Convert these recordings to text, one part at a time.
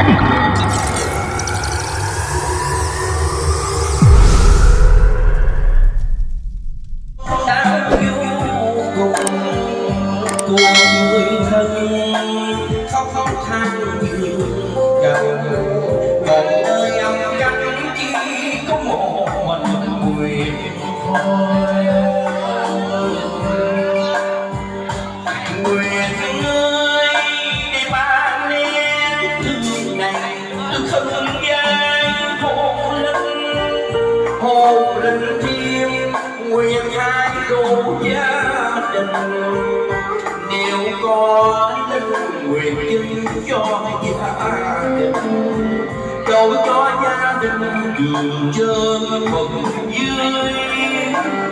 Adi. Đường trơn bậc dưới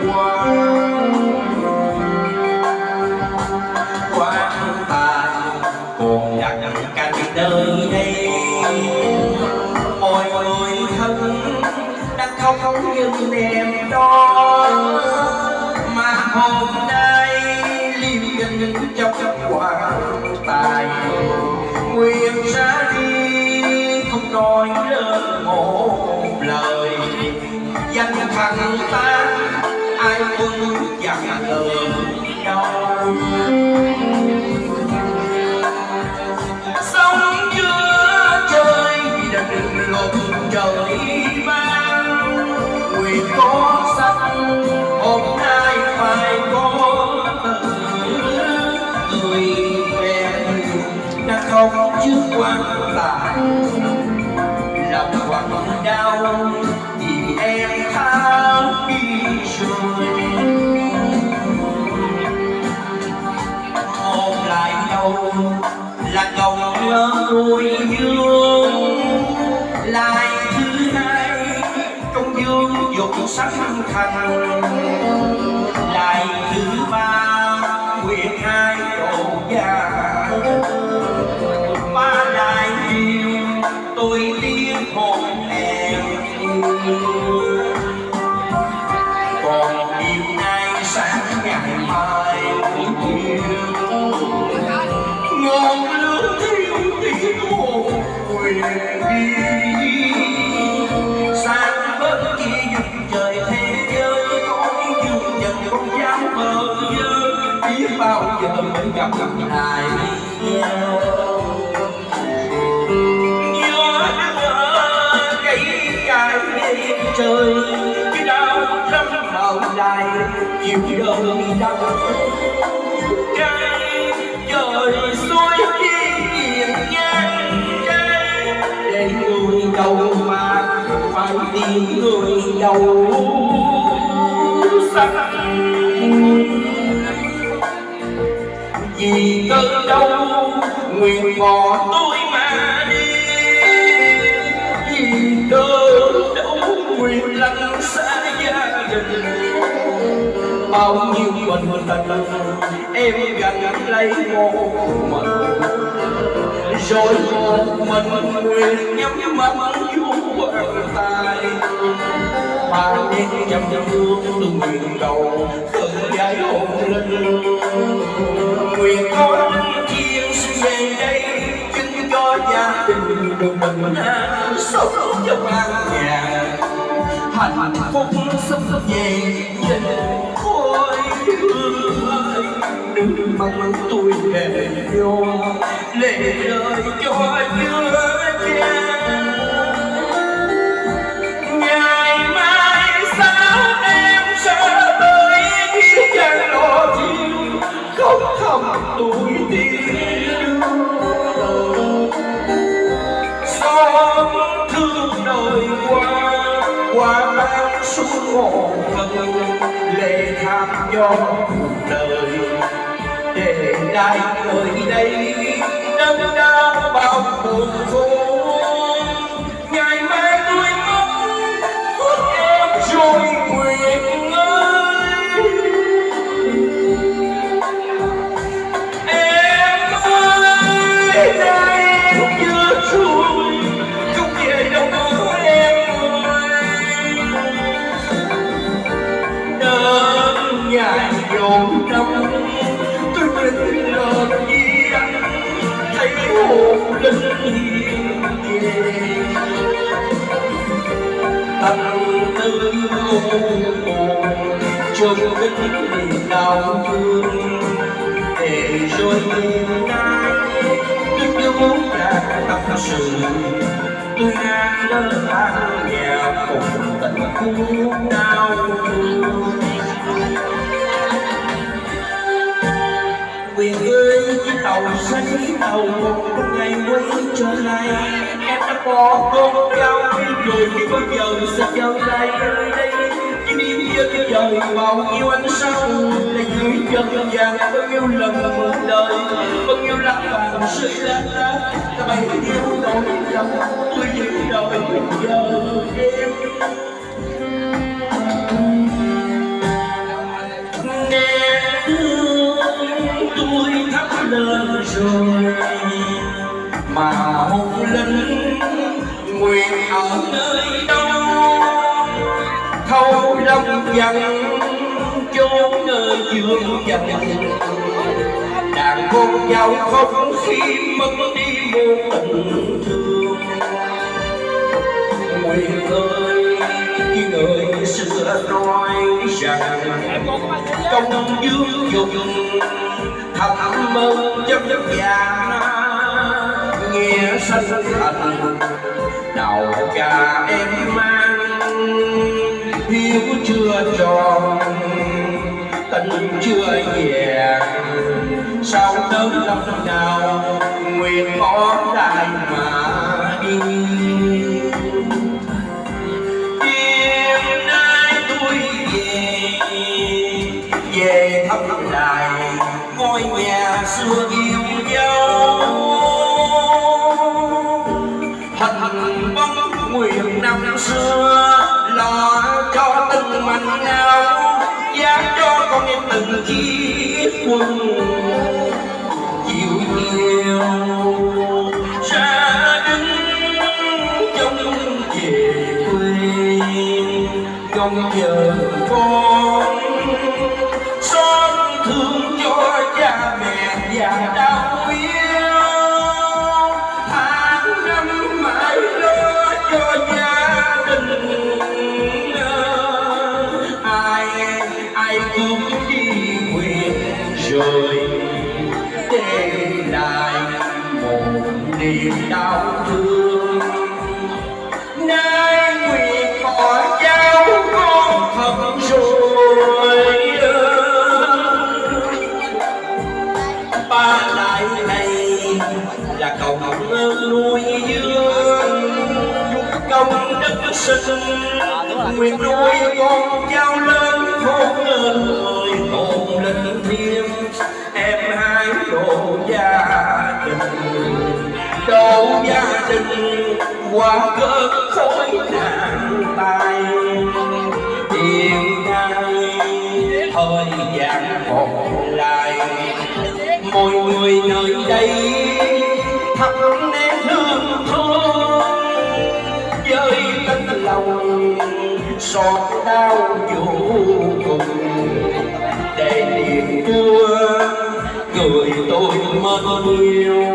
quan quan tài còn đặt cạnh nơi đây. Mọi người thân đang khóc nhưng em đó mà hôm không trước quan tài lòng quặn đau vì em tha đi rồi. Một lại nhau là cầu nhớ vui dương lại thứ hai công dương dục sắc thành. Tôi tiếng hồn em còn yêu nay sáng ngày mai yêu ngọn lửa thiêu tiếng hồn quyền đi. Sang bên kia vùng trời thế giới cõi dương trần không dám mơ dơ biết bao giờ mới gặp lại nhau. Người đầu xanh. Vì cơn đau nguyện bỏ tôi mà? Đi vì cơn đau nguyện lặng xa gia đình? Bao nhiêu mình tình em gần lấy một mình. Rồi một mình nguyện nhắm mắt vô quan tài ba đêm nhầm hương từng nguyện đầu từng giải hồn linh nguyện con linh thiên về đây chứng cho gia đình được bình an sống trong an nhà hạnh phúc sắp về nhìn khôi đừng mong tôi về vô lệ rơi cho nhớ qua bao suốt hồn thân lệ tham do cuộc đời. Để lại nơi đây đớn đau bao buồn khổ trong chôn vết niềm đau thương, để rồi đêm nay tôi yêu muốn là tâm sự. Tôi đang lỡ than nghèo cùng tình khúc đau thương. Quyền ơi chiếc tàu xanh tàu một ngày quay trở lại bỏ con cao rồi bao giờ sẽ trở lại. Nơi đây chỉ đi chân trời bao nhiêu ánh sao là dưới chân vàng bao nhiêu lần một đời. Bao nhiêu lãng mạn sự lá lá ta bay yêu đôi lòng tôi giữ đời giờ em. Tôi thắp lên rồi mà hôn linh nguyện ở nơi đâu thâu long dần chốn nơi dương dần đàn con dâu không khi mất đi một tình thương. Nguyện ơi, khi người xưa nói rằng, công dương dùng thầm mơ chấp vàng nghĩa sân thành đầu cha em mang. Hiếu chưa tròn, tình chưa vẹn sao tới lòng nào nguyện có đại mà đi. Đêm nay tôi về về thăm lại ngôi nhà xưa yêu xưa lo cho từng mảnh áo dám cho con em từng chiếc quân chịu nhiều ra đứng trong về quê không giờ con xót thương cho cha mẹ già đau người. Để lại một niềm đau thương. Nay nguyện bỏ cháu con thật rồi ba lại này là cầu ơn nuôi dưỡng công đức sinh, nguyện nuôi con cháu lớn. Đầu gia đình qua cơn khối nạn tay tiền nay thời gian còn lại, mọi người nơi đây thắp nén hương thương với tấm lòng xót đau vô cùng. Để niềm đưa người tôi mơ yêu.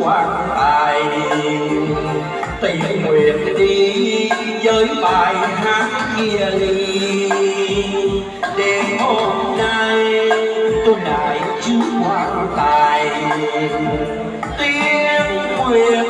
Quan tài tình nguyện đi với bài hát kia đi. Đêm hôm nay tôi lại trước quan tài tiếng nguyện